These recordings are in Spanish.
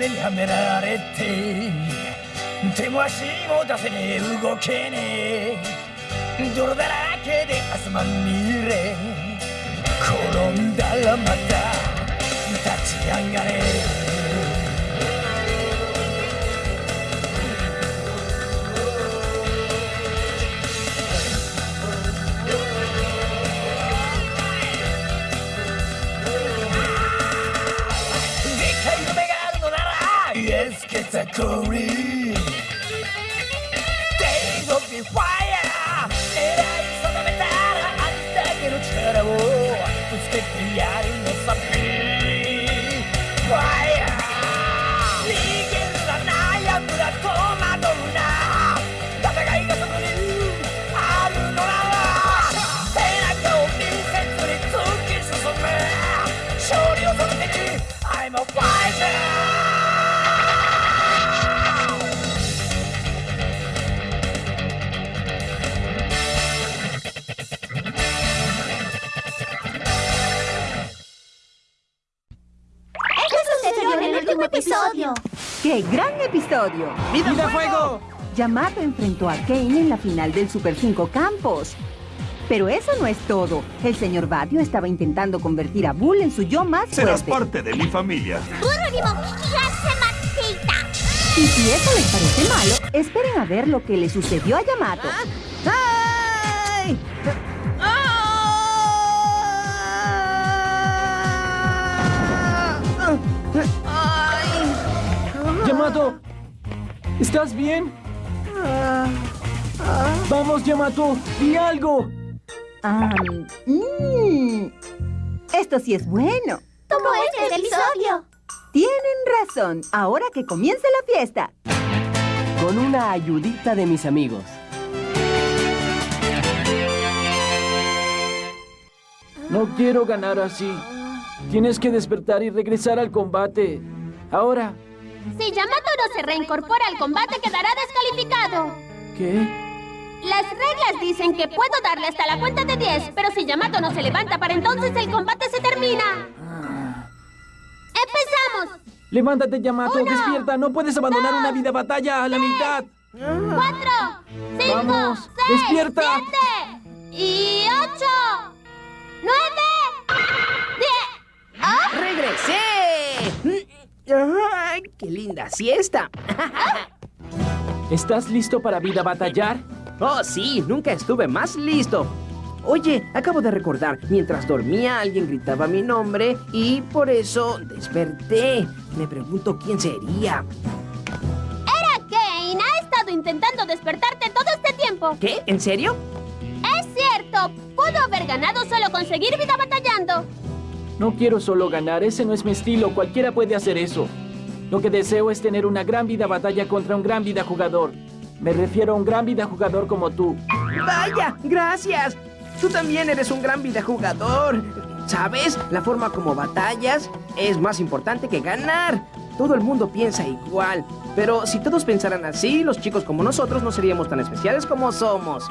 目にはめられて手も足も出せねえ動けねえ。泥だらけで汗まみれ。転んだらまた立ち上がれ。ら Yes, get a curry Days of the fire 狙い定めたらありだけの力をぶつ episodio. ¡Qué gran episodio! ¡Vida, ¡Vida fuego! Yamato enfrentó a Kane en la final del Super 5 Campos. Pero eso no es todo. El señor Badio estaba intentando convertir a Bull en su yo más fuerte. Serás parte de mi familia. Y si eso les parece malo, esperen a ver lo que le sucedió a Yamato. Yamato, ¿estás bien? Vamos, Yamato, di algo. Mm, esto sí es bueno. Como este episodio. Tienen razón. Ahora que comience la fiesta. Con una ayudita de mis amigos. No quiero ganar así. Tienes que despertar y regresar al combate. Ahora. Si Yamato se reincorpora al combate, quedará descalificado. ¿Qué? Las reglas dicen que puedo darle hasta la cuenta de 10, pero si Yamato no se levanta para entonces el combate se termina. ¡Empezamos! Levántate, Yamato, Uno, despierta. No puedes abandonar dos, una vida batalla a la mitad. ¡Cuatro! ¡Cinco! Vamos, ¡Seis! despierta. ¡Siete! ¡Y linda siesta! ¿Estás listo para vida batallar? Oh, sí, nunca estuve más listo. Oye, acabo de recordar, mientras dormía alguien gritaba mi nombre y por eso desperté. Me pregunto quién sería. Era Kane. Ha estado intentando despertarte todo este tiempo. ¿Qué? ¿En serio? Es cierto. Pudo haber ganado solo conseguir vida batallando. No quiero solo ganar, ese no es mi estilo, cualquiera puede hacer eso. Lo que deseo es tener una gran vida batalla contra un gran vida jugador. Me refiero a un gran vida jugador como tú. ¡Vaya! ¡Gracias! Tú también eres un gran videojugador. ¿Sabes? La forma como batallas es más importante que ganar. Todo el mundo piensa igual. Pero si todos pensaran así, los chicos como nosotros no seríamos tan especiales como somos.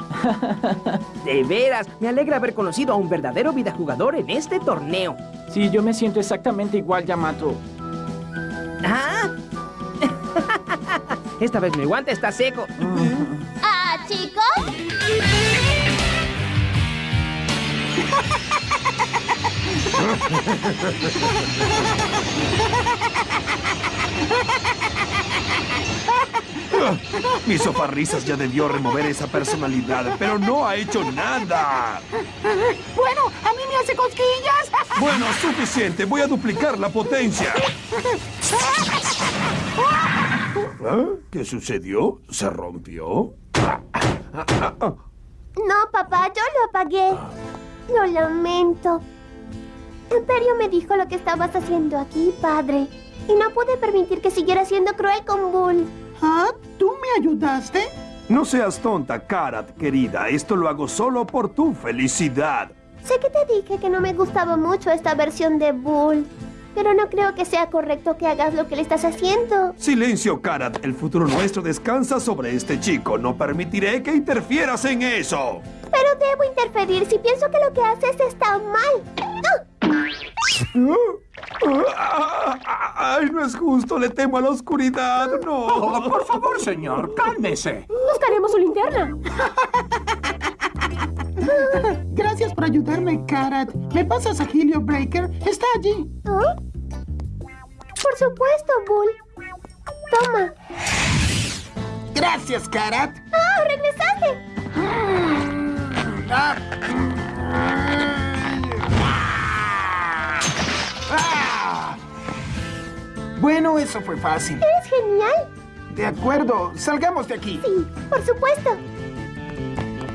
De veras, me alegra haber conocido a un verdadero videojugador en este torneo. Sí, yo me siento exactamente igual, Yamato. ¿Ah? Esta vez mi guante está seco. Ah, chicos. Mi soparrisas ya debió remover esa personalidad, pero no ha hecho nada. Bueno, a mí me hace cosquillas. Bueno, suficiente. Voy a duplicar la potencia. ¿Ah? ¿Qué sucedió? ¿Se rompió? No, papá, yo lo apagué. Lo lamento. Imperio me dijo lo que estabas haciendo aquí, padre. Y no pude permitir que siguiera siendo cruel con Bull. ¿Ah? ¿Tú me ayudaste? No seas tonta, Karat, querida. Esto lo hago solo por tu felicidad. Sé que te dije que no me gustaba mucho esta versión de Bull. Pero no creo que sea correcto que hagas lo que le estás haciendo. Silencio, Karat. El futuro nuestro descansa sobre este chico. No permitiré que interfieras en eso. Pero debo interferir si pienso que lo que haces está mal. ¡Ah! Ay, no es justo, le temo a la oscuridad, no. Oh, por favor, señor, cálmese. Buscaremos su linterna. Gracias por ayudarme, Karat. ¿Me pasas a Helio Breaker? Está allí. ¿Ah? Por supuesto, Bull. Toma. Gracias, Karat. ¡Ah, regresaste! Bueno, eso fue fácil. ¡Eres genial! De acuerdo, salgamos de aquí. Sí, por supuesto.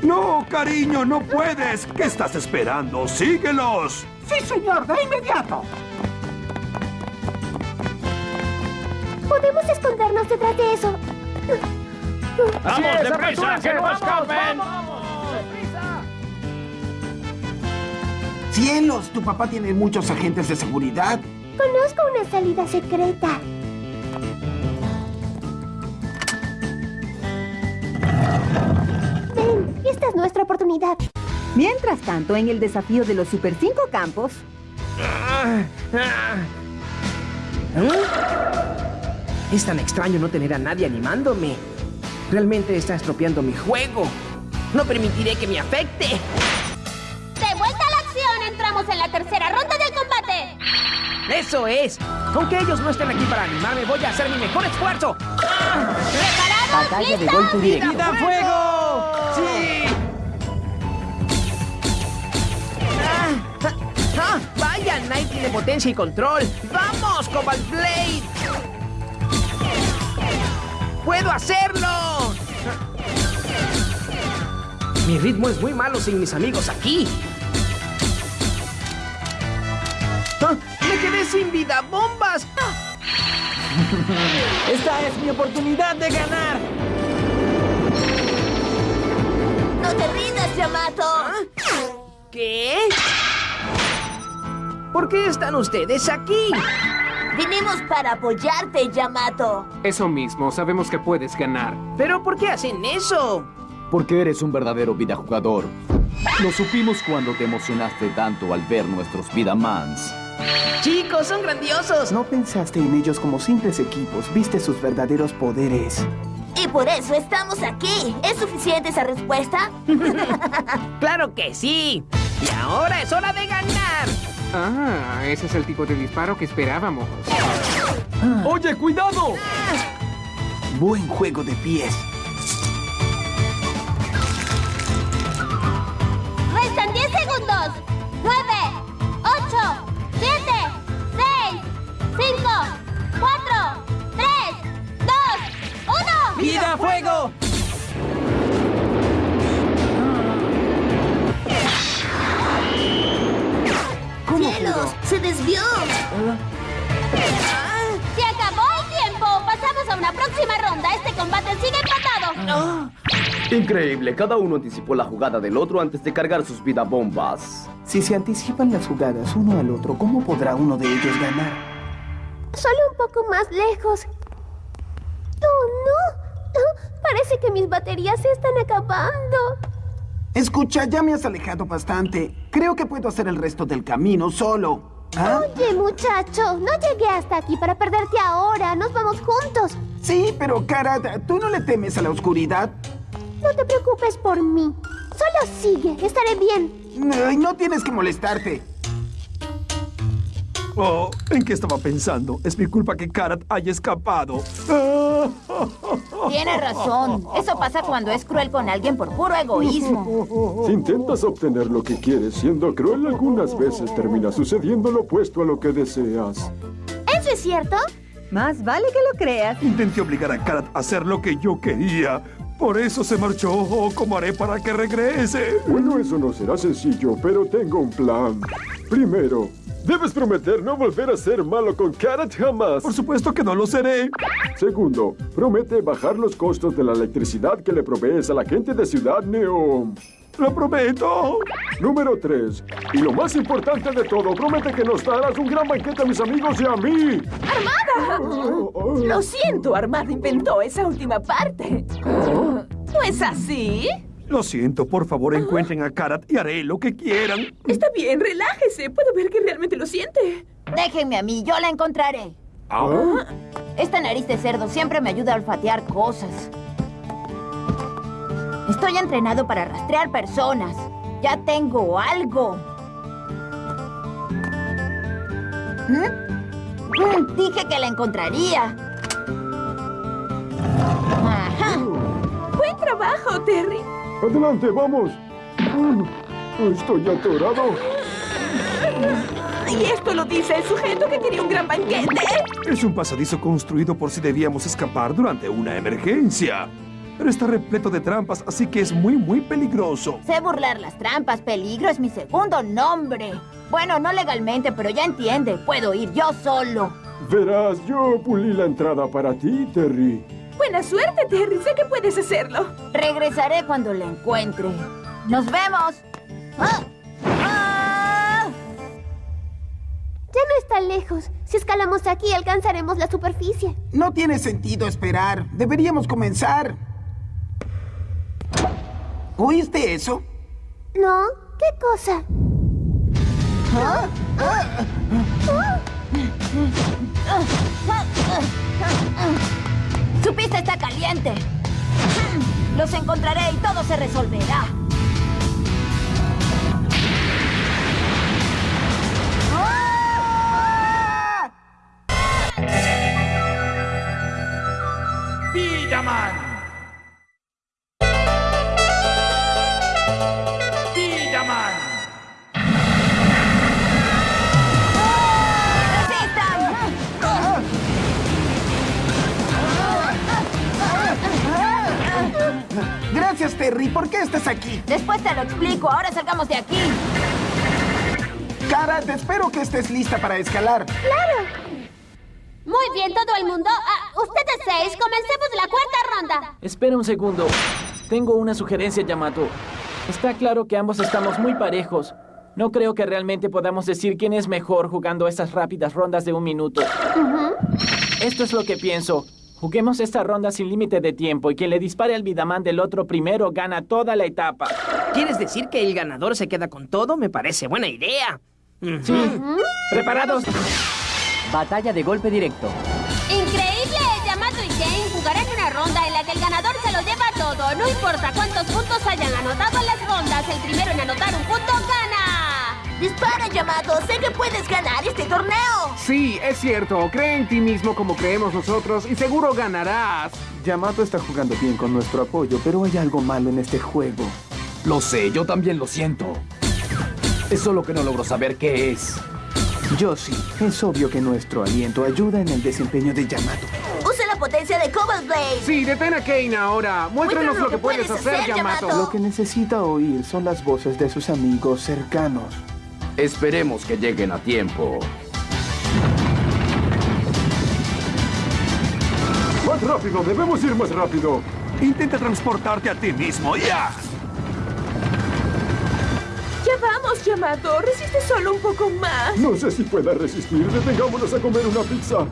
No, cariño, no puedes. ¿Qué estás esperando? ¡Síguelos! Sí, señor, de inmediato. Podemos escondernos detrás de eso. ¡Vamos, deprisa! ¡Que no escapen! Cielos, tu papá tiene muchos agentes de seguridad. Conozco una salida secreta. Ven, esta es nuestra oportunidad. Mientras tanto, en el desafío de los Super 5 campos, Es tan extraño no tener a nadie animándome. Realmente está estropeando mi juego. No permitiré que me afecte. De vuelta a la acción, entramos en la tercera. Eso es. Aunque ellos no estén aquí para animarme, voy a hacer mi mejor esfuerzo. ¿Preparados? batalla de golpe directo. ¡Vida fuego! ¡Sí! ¡Ah! ¡Ah! ¡Vaya! Knight tiene potencia y control. ¡Vamos, Cobalt Blade! ¡Puedo hacerlo! Mi ritmo es muy malo sin mis amigos aquí. Sin vida bombas! ¡Esta es mi oportunidad de ganar! No te rindas, Yamato. ¿Qué? ¿Por qué están ustedes aquí? Vinimos para apoyarte, Yamato. Eso mismo, sabemos que puedes ganar. ¿Pero por qué hacen eso? Porque eres un verdadero vidajugador. Lo supimos cuando te emocionaste tanto al ver nuestros Vidamans. Chicos, son grandiosos. No pensaste en ellos como simples equipos, viste sus verdaderos poderes. Y por eso estamos aquí. ¿Es suficiente esa respuesta? Claro que sí. Y ahora es hora de ganar. Ah, ese es el tipo de disparo que esperábamos. ¡Oye, cuidado! Buen juego de pies. ¡Se acabó el tiempo! ¡Pasamos a una próxima ronda! ¡Este combate sigue empatado! Increíble, cada uno anticipó la jugada del otro antes de cargar sus vidabombas. Si se anticipan las jugadas uno al otro, ¿cómo podrá uno de ellos ganar? Solo un poco más lejos. ¡Oh, no! Ah, Parece que mis baterías se están acabando. Escucha, ya me has alejado bastante. Creo que puedo hacer el resto del camino solo. ¿Ah? Oye, muchacho, no llegué hasta aquí para perderte ahora. Nos vamos juntos. Sí, pero Karat, ¿tú no le temes a la oscuridad? No te preocupes por mí. Solo sigue, estaré bien. Ay, no tienes que molestarte. Oh, ¿en qué estaba pensando? Es mi culpa que Karat haya escapado. Tiene razón. Eso pasa cuando es cruel con alguien por puro egoísmo. Si intentas obtener lo que quieres siendo cruel, algunas veces termina sucediendo lo opuesto a lo que deseas. ¿Eso es cierto? más vale que lo creas. Intenté obligar a Karat a hacer lo que yo quería. Por eso se marchó. Oh, ¿Cómo haré para que regrese? Bueno, eso no será sencillo, pero tengo un plan. Primero, debes prometer no volver a ser malo con Karat jamás. Por supuesto que no lo seré. Segundo, promete bajar los costos de la electricidad que le provees a la gente de Ciudad Neom. Lo prometo. Número 3. Y lo más importante de todo, promete que nos darás un gran banquete a mis amigos y a mí. Lo siento, Armada inventó esa última parte. ¿No es así? Lo siento, por favor encuentren a Karat y haré lo que quieran. Está bien, relájese. Puedo ver que realmente lo siente. Déjenme a mí, yo la encontraré. Esta nariz de cerdo siempre me ayuda a olfatear cosas. Estoy entrenado para rastrear personas. Ya tengo algo. ¿Mm? Mm, Dije que la encontraría. Ajá. Buen trabajo, Terry. Adelante, vamos. Estoy atorado. Y esto lo dice el sujeto que quería un gran banquete. Es un pasadizo construido por si debíamos escapar durante una emergencia. Pero está repleto de trampas, así que es muy, muy peligroso. Sé burlar las trampas. Peligro es mi segundo nombre. Bueno, no legalmente, pero ya entiende. Puedo ir yo solo. Verás, yo pulí la entrada para ti, Terry. Buena suerte, Terry. Sé que puedes hacerlo. Regresaré cuando la encuentre. ¡Nos vemos! ¡Ah! ¡Ah! Ya no está lejos. Si escalamos aquí, alcanzaremos la superficie. No tiene sentido esperar. Deberíamos comenzar. ¿Oíste eso? ¿No? ¿Qué cosa? ¿Ah? Su pista está caliente. Los encontraré y todo se resolverá. Lo explico. Ahora salgamos de aquí. Cara, te espero que estés lista para escalar. ¡Claro! Muy bien, todo el mundo. Ah, ustedes seis, comencemos la cuarta ronda. Espera un segundo. Tengo una sugerencia, Yamato. Está claro que ambos estamos muy parejos. No creo que realmente podamos decir quién es mejor jugando estas rápidas rondas de un minuto. Esto es lo que pienso. Juguemos esta ronda sin límite de tiempo y quien le dispare al Vidaman del otro primero gana toda la etapa. ¿Quieres decir que el ganador se queda con todo? Me parece buena idea. Sí. ¿Preparados? Batalla de golpe directo. Increíble, Yamato y Jane jugarán una ronda en la que el ganador se lo lleva todo. No importa cuántos puntos hayan anotado en las rondas, el primero en anotar un punto gana. Dispara, Yamato. Sé que puedes ganar este torneo. Sí, es cierto. Cree en ti mismo como creemos nosotros y seguro ganarás. Yamato está jugando bien con nuestro apoyo, pero hay algo malo en este juego. Lo sé, yo también lo siento. Es solo que no logro saber qué es. Yo sí. Es obvio que nuestro aliento ayuda en el desempeño de Yamato. Usa la potencia de Cobalt Blade. Sí, detén a Kane ahora. Muéstranos lo que puedes hacer, Yamato. Lo que necesita oír son las voces de sus amigos cercanos. Esperemos que lleguen a tiempo. Más rápido, debemos ir más rápido. Intenta transportarte a ti mismo, ya. Ya vamos, Yamato. Resiste solo un poco más. No sé si pueda resistir. Detengámonos a comer una pizza.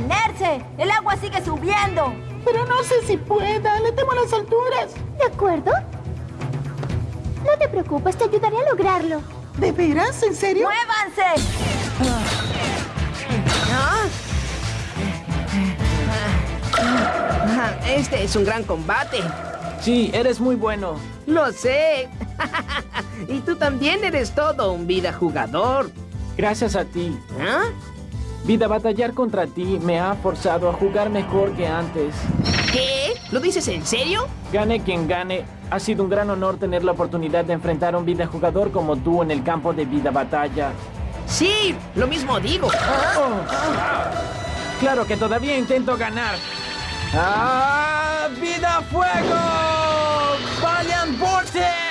Detenerse. El agua sigue subiendo. Pero no sé si pueda. Le temo a las alturas. ¿De acuerdo? No te preocupes, te ayudaré a lograrlo. ¿De veras? ¿En serio? ¡Muévanse! Ah, Este es un gran combate. Sí, eres muy bueno. Lo sé. y tú también eres todo un vida jugador. Gracias a ti. ¿Ah? Vida, batallar contra ti me ha forzado a jugar mejor que antes. ¿Qué? ¿Lo dices en serio? Gane quien gane, ha sido un gran honor tener la oportunidad de enfrentar a un vida jugador como tú en el campo de vida batalla. Sí, lo mismo digo. Oh. Claro que todavía intento ganar. ¡Ah! ¡Vida Fuego! ¡Valiant Vortex!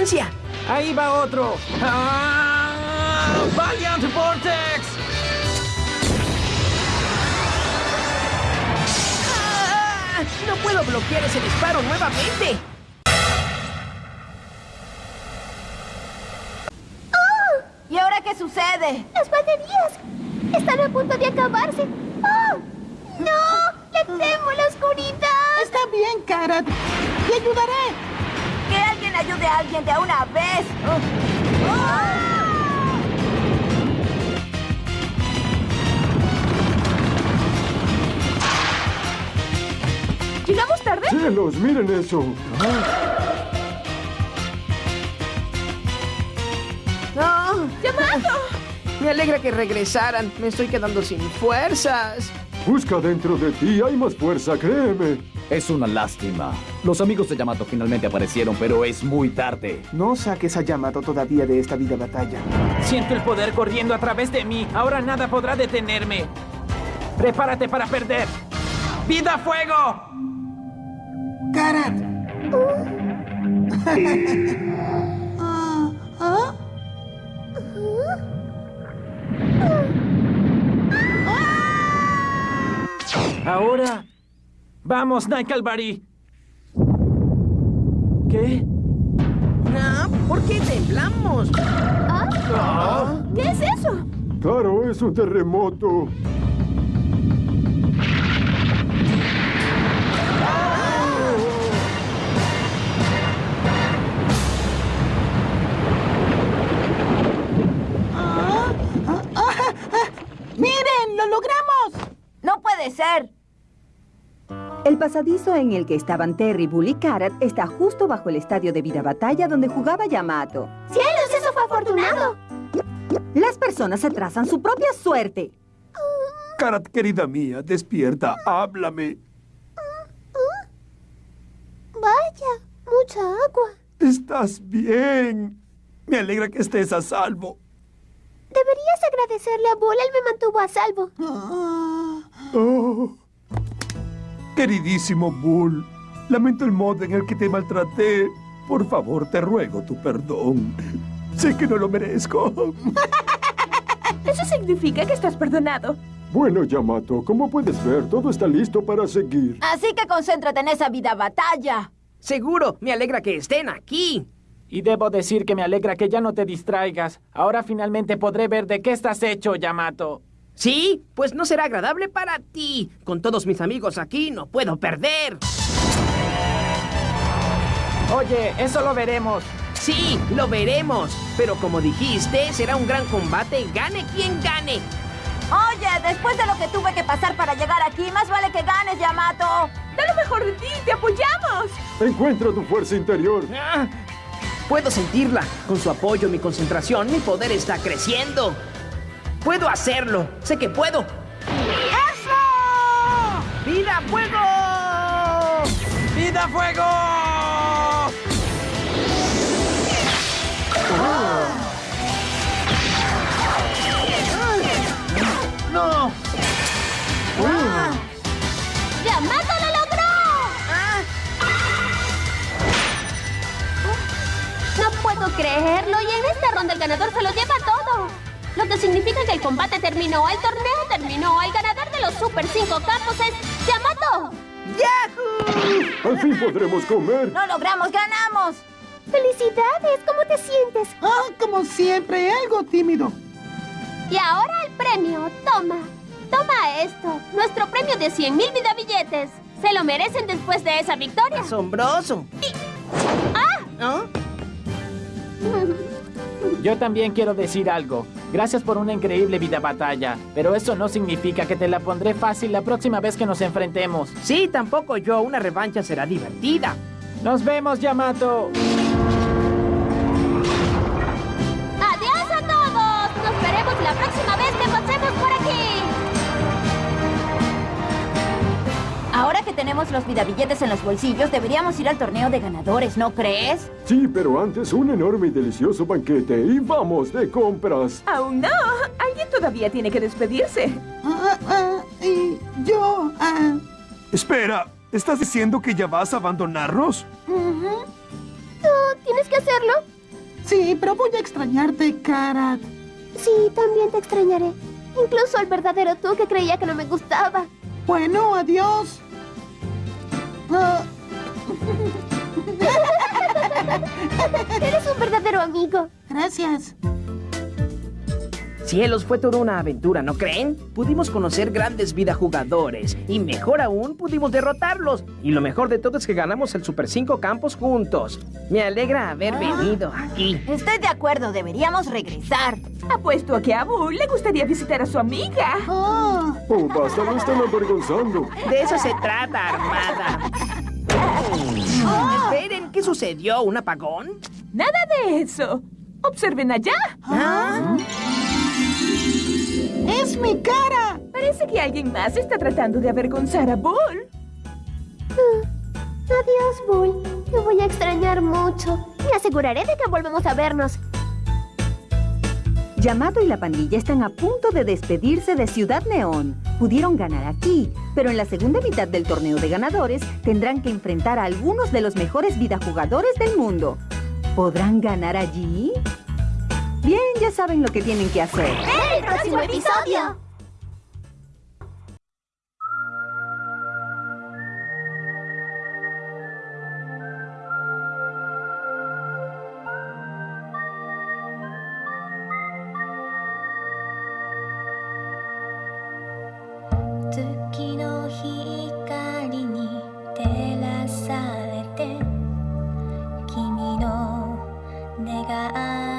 Potencia! Ahí va otro. ¡Ah! ¡Valiant Vortex! ¡Ah! ¡No puedo bloquear ese disparo nuevamente! ¿Y ahora qué sucede? ¡Las baterías! Están a punto de acabarse. ¡Oh! ¡No! ¡Le temo la oscuridad! Está bien, Karat. Te ayudaré. Ayude a alguien de una vez. ¿Llegamos tarde? ¡Cielos, miren eso! ¡No! ¡Yamato! Me alegra que regresaran. Me estoy quedando sin fuerzas. Busca dentro de ti, hay más fuerza, créeme. Es una lástima. Los amigos de Yamato finalmente aparecieron, pero es muy tarde. No saques a Yamato todavía de esta vida batalla. Siento el poder corriendo a través de mí. Ahora nada podrá detenerme. Prepárate para perder. ¡Vida fuego! Karat. ¿Ah? Ahora. Vamos, Calvary. ¿Qué? No, ¿por qué temblamos? ¿Ah? ¿Qué es eso? Claro, es un terremoto. Pasadizo en el que estaban Terry, Bull y Karat está justo bajo el estadio de vida batalla donde jugaba Yamato. ¡Cielos, eso fue afortunado! Las personas se trazan su propia suerte. Karat, querida mía, despierta, háblame. Vaya, mucha agua. ¿Estás bien? Me alegra que estés a salvo. Deberías agradecerle a Bull, él me mantuvo a salvo. Oh. Queridísimo Bull, lamento el modo en el que te maltraté. Por favor, te ruego tu perdón. Sé que no lo merezco. Eso significa que estás perdonado. Bueno, Yamato, como puedes ver, todo está listo para seguir. Así que concéntrate en esa vida batalla. Seguro, me alegra que estén aquí. Y debo decir que me alegra que ya no te distraigas. Ahora finalmente podré ver de qué estás hecho, Yamato. ¿Sí? Pues no será agradable para ti. Con todos mis amigos aquí no puedo perder. Oye, eso lo veremos. Sí, lo veremos. Pero como dijiste, será un gran combate, gane quien gane. Oye, después de lo que tuve que pasar para llegar aquí, más vale que ganes, Yamato. Da lo mejor de ti, te apoyamos. Encuentra tu fuerza interior. Ah, puedo sentirla. Con su apoyo, mi concentración, mi poder está creciendo. Puedo hacerlo. Sé que puedo. ¡Eso! ¡Vida fuego! ¡Vida fuego! ¡No! ¡Yamato lo logró! No puedo creerlo y en esta ronda el ganador se lo lleva. Que significa que el combate terminó, el torneo terminó, el ganador de los Super 5 campos es Yamato. ¡Yahoo! Al fin podremos comer. Lo logramos, ganamos. ¡Felicidades! ¿Cómo te sientes? Ah, como siempre, algo tímido. Y ahora el premio. Toma. Toma esto. Nuestro premio de 100 mil vida billetes. Se lo merecen después de esa victoria. Asombroso. ¡Ah! ¿Ah? Yo también quiero decir algo. Gracias por una increíble vida batalla, pero eso no significa que te la pondré fácil la próxima vez que nos enfrentemos. Sí, tampoco yo. Una revancha será divertida. Nos vemos, Yamato. Los vidabilletes en los bolsillos, deberíamos ir al torneo de ganadores, ¿no crees? Sí, pero antes un enorme y delicioso banquete. Y vamos de compras. Aún no. Alguien todavía tiene que despedirse. Ah, ah, y yo... ah, Espera, ¿estás diciendo que ya vas a abandonarnos? ujú. ¿Tú tienes que hacerlo? Sí, pero voy a extrañarte, Karat. Sí, también te extrañaré. Incluso el verdadero tú que creía que no me gustaba. Bueno, adiós. Eres un verdadero amigo. gracias. Cielos, fue toda una aventura, ¿no creen? Pudimos conocer grandes jugadores y mejor aún, pudimos derrotarlos. Y lo mejor de todo es que ganamos el Super 5 Campos juntos. Me alegra haber venido aquí. Estoy de acuerdo, deberíamos regresar. Apuesto a que a Bull le gustaría visitar a su amiga. Oh, basta, lo están avergonzando. De eso se trata, Armada. Esperen, ¿qué sucedió? ¿Un apagón? Nada de eso. Observen allá. ¿Ah? ¡Es mi cara! Parece que alguien más está tratando de avergonzar a Bull. Adiós, Bull. Te voy a extrañar mucho. Me aseguraré de que volvemos a vernos. Yamato y la pandilla están a punto de despedirse de Ciudad Neón. Pudieron ganar aquí, pero en la segunda mitad del torneo de ganadores tendrán que enfrentar a algunos de los mejores vidajugadores del mundo. ¿Podrán ganar allí? Bien, ya saben lo que tienen que hacer. ¡El próximo episodio!「月の光に照らされて」「君の寝顔